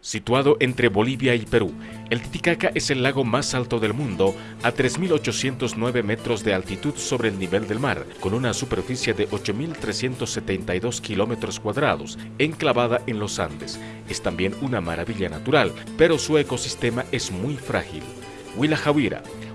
Situado entre Bolivia y Perú, el Titicaca es el lago más alto del mundo a 3.809 metros de altitud sobre el nivel del mar, con una superficie de 8.372 kilómetros cuadrados, enclavada en los Andes. Es también una maravilla natural, pero su ecosistema es muy frágil. Huila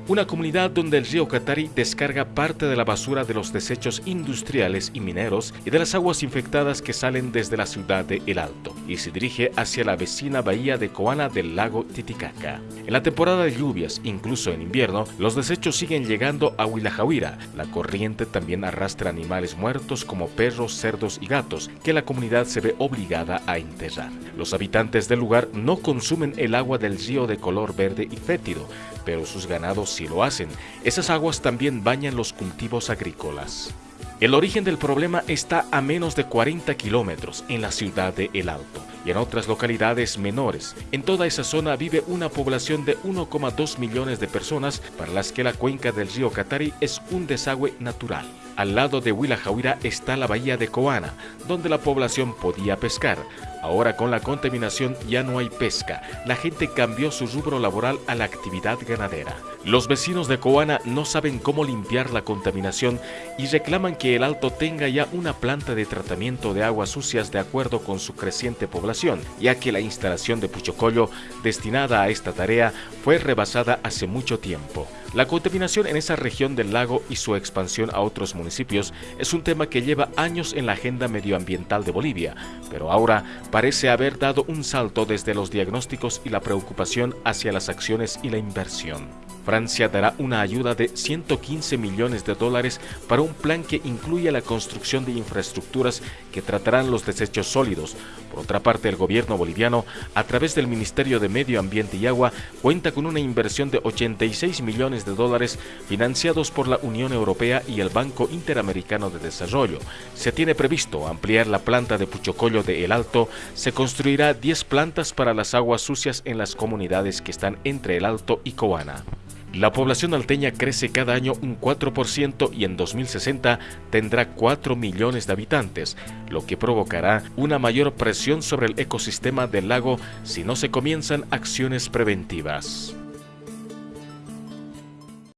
una comunidad donde el río Catari descarga parte de la basura de los desechos industriales y mineros y de las aguas infectadas que salen desde la ciudad de El Alto y se dirige hacia la vecina bahía de Coana del lago Titicaca. En la temporada de lluvias, incluso en invierno, los desechos siguen llegando a Huilajawira. La corriente también arrastra animales muertos como perros, cerdos y gatos que la comunidad se ve obligada a enterrar. Los habitantes del lugar no consumen el agua del río de color verde y fétido, pero sus ganados sí lo hacen. Esas aguas también bañan los cultivos agrícolas. El origen del problema está a menos de 40 kilómetros en la ciudad de El Alto y en otras localidades menores. En toda esa zona vive una población de 1,2 millones de personas para las que la cuenca del río Catari es un desagüe natural. Al lado de Huila está la bahía de Coana, donde la población podía pescar. Ahora con la contaminación ya no hay pesca. La gente cambió su rubro laboral a la actividad ganadera. Los vecinos de Coana no saben cómo limpiar la contaminación y reclaman que el Alto tenga ya una planta de tratamiento de aguas sucias de acuerdo con su creciente población, ya que la instalación de Puchocollo destinada a esta tarea fue rebasada hace mucho tiempo. La contaminación en esa región del lago y su expansión a otros municipios es un tema que lleva años en la agenda medioambiental de Bolivia, pero ahora parece haber dado un salto desde los diagnósticos y la preocupación hacia las acciones y la inversión. Francia dará una ayuda de 115 millones de dólares para un plan que incluye la construcción de infraestructuras que tratarán los desechos sólidos. Por otra parte, el gobierno boliviano, a través del Ministerio de Medio Ambiente y Agua, cuenta con una inversión de 86 millones de dólares financiados por la Unión Europea y el Banco Interamericano de Desarrollo. Se tiene previsto ampliar la planta de Puchocollo de El Alto. Se construirá 10 plantas para las aguas sucias en las comunidades que están entre El Alto y Coana. La población alteña crece cada año un 4% y en 2060 tendrá 4 millones de habitantes, lo que provocará una mayor presión sobre el ecosistema del lago si no se comienzan acciones preventivas.